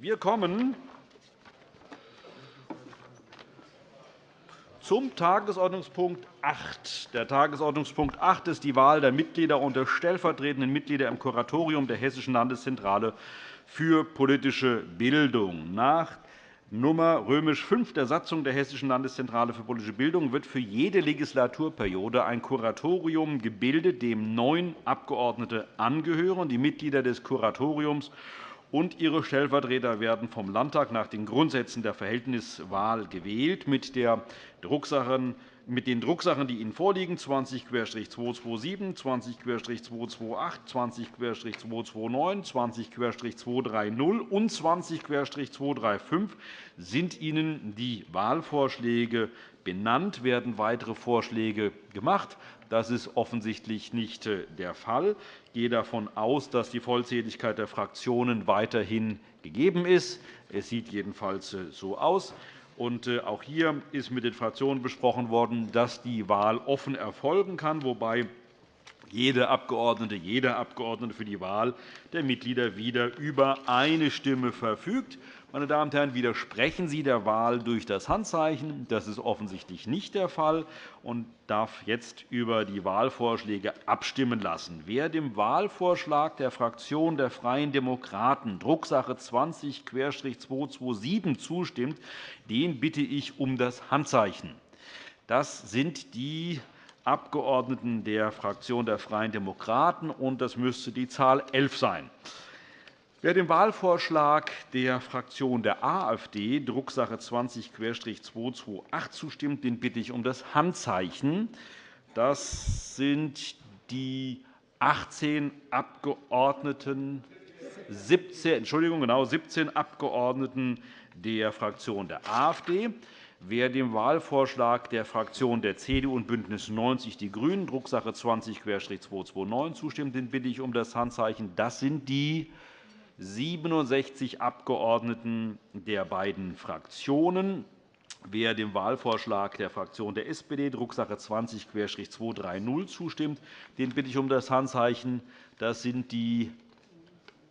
Wir kommen zum Tagesordnungspunkt 8. Der Tagesordnungspunkt 8 ist die Wahl der Mitglieder und der stellvertretenden Mitglieder im Kuratorium der Hessischen Landeszentrale für politische Bildung. Nach Nummer römisch der Satzung der Hessischen Landeszentrale für politische Bildung wird für jede Legislaturperiode ein Kuratorium gebildet, dem neun Abgeordnete angehören. Die Mitglieder des Kuratoriums und ihre Stellvertreter werden vom Landtag nach den Grundsätzen der Verhältniswahl gewählt. Mit der Drucksachen mit den Drucksachen, die Ihnen vorliegen, 20-227, 20-228, 20-229, 20-230 und 20-235 sind Ihnen die Wahlvorschläge benannt. Werden weitere Vorschläge gemacht? Das ist offensichtlich nicht äh, der Fall. Ich gehe davon aus, dass die Vollzähligkeit der Fraktionen weiterhin gegeben ist. Es sieht jedenfalls äh, so aus. Äh, auch hier ist mit den Fraktionen besprochen worden, dass die Wahl offen erfolgen kann, wobei jede Abgeordnete, jeder Abgeordnete für die Wahl der Mitglieder wieder über eine Stimme verfügt. Meine Damen und Herren, widersprechen Sie der Wahl durch das Handzeichen? Das ist offensichtlich nicht der Fall und darf jetzt über die Wahlvorschläge abstimmen lassen. Wer dem Wahlvorschlag der Fraktion der Freien Demokraten, Drucksache 20-227, zustimmt, den bitte ich um das Handzeichen. Das sind die Abgeordneten der Fraktion der Freien Demokraten, und das müsste die Zahl 11 sein. Wer dem Wahlvorschlag der Fraktion der AfD, Drucksache 20-228, zustimmt, den bitte ich um das Handzeichen. Das sind die 18 Abgeordneten, 17, Entschuldigung, genau 17 Abgeordneten der Fraktion der AfD. Wer dem Wahlvorschlag der Fraktionen der CDU und BÜNDNIS 90 die GRÜNEN, Drucksache 20-229, zustimmt, den bitte ich um das Handzeichen. Das sind die 67 Abgeordneten der beiden Fraktionen. Wer dem Wahlvorschlag der Fraktion der SPD, Drucksache 20-230, zustimmt, den bitte ich um das Handzeichen. Das sind die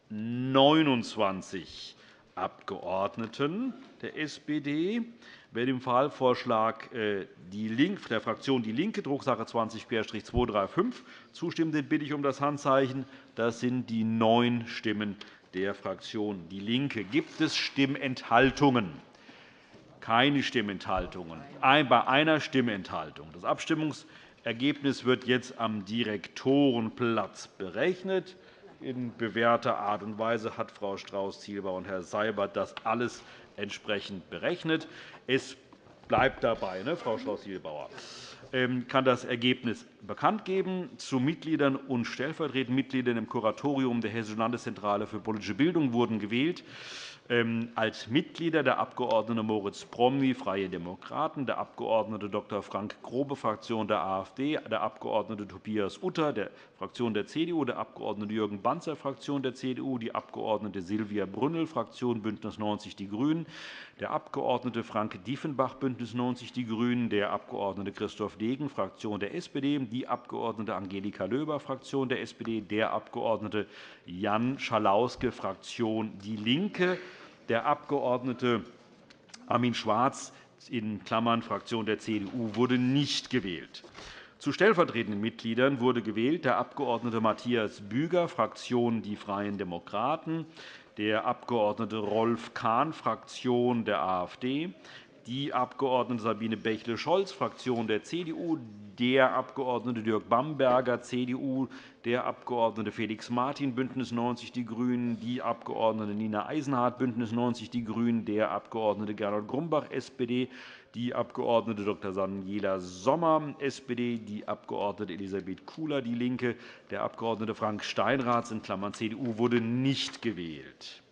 29 Abgeordneten der SPD. Wer dem Wahlvorschlag äh, der Fraktion DIE LINKE, Drucksache 20-235, zustimmt, den bitte ich um das Handzeichen. Das sind die neun Stimmen der Fraktion DIE LINKE. Gibt es Stimmenthaltungen? Keine Stimmenthaltungen. Bei einer Stimmenthaltung. Das Abstimmungsergebnis wird jetzt am Direktorenplatz berechnet. In bewährter Art und Weise hat Frau Strauß-Zielbauer und Herr Seibert das alles entsprechend berechnet. Es bleibt dabei, ne, Frau Strauß-Zielbauer ähm, kann das Ergebnis bekannt geben. Zu Mitgliedern und stellvertretenden Mitgliedern im Kuratorium der Hessischen Landeszentrale für politische Bildung wurden gewählt als Mitglieder der Abg. Moritz Promny, Freie Demokraten, der Abg. Dr. Frank Grobe, Fraktion der AfD, der Abg. Tobias Utter, der Fraktion der CDU, der Abg. Jürgen Banzer, Fraktion der CDU, die Abg. Silvia Brünnel, Fraktion BÜNDNIS 90 die GRÜNEN, der Abg. Frank Diefenbach, BÜNDNIS 90 die GRÜNEN, der Abg. Christoph Degen, Fraktion der SPD, die Abg. Angelika Löber, Fraktion der SPD, der Abg. Jan Schalauske, Fraktion DIE LINKE, der Abg. Armin Schwarz in Klammern Fraktion der CDU wurde nicht gewählt. Zu stellvertretenden Mitgliedern wurde gewählt der Abg. Matthias Büger, Fraktion Die Freien Demokraten, der Abg. Rolf Kahn, Fraktion der AfD, die Abg. Sabine Bächle-Scholz, Fraktion der CDU, der Abg. Dirk Bamberger, CDU, der Abg. Felix Martin, BÜNDNIS 90 die GRÜNEN, die Abg. Nina Eisenhardt, BÜNDNIS 90 die GRÜNEN, der Abg. Gernot Grumbach, SPD, die Abg. Dr. Daniela Sommer, SPD, die Abg. Elisabeth Kula, DIE LINKE, der Abg. Frank Steinrath in Klammern CDU wurde nicht gewählt.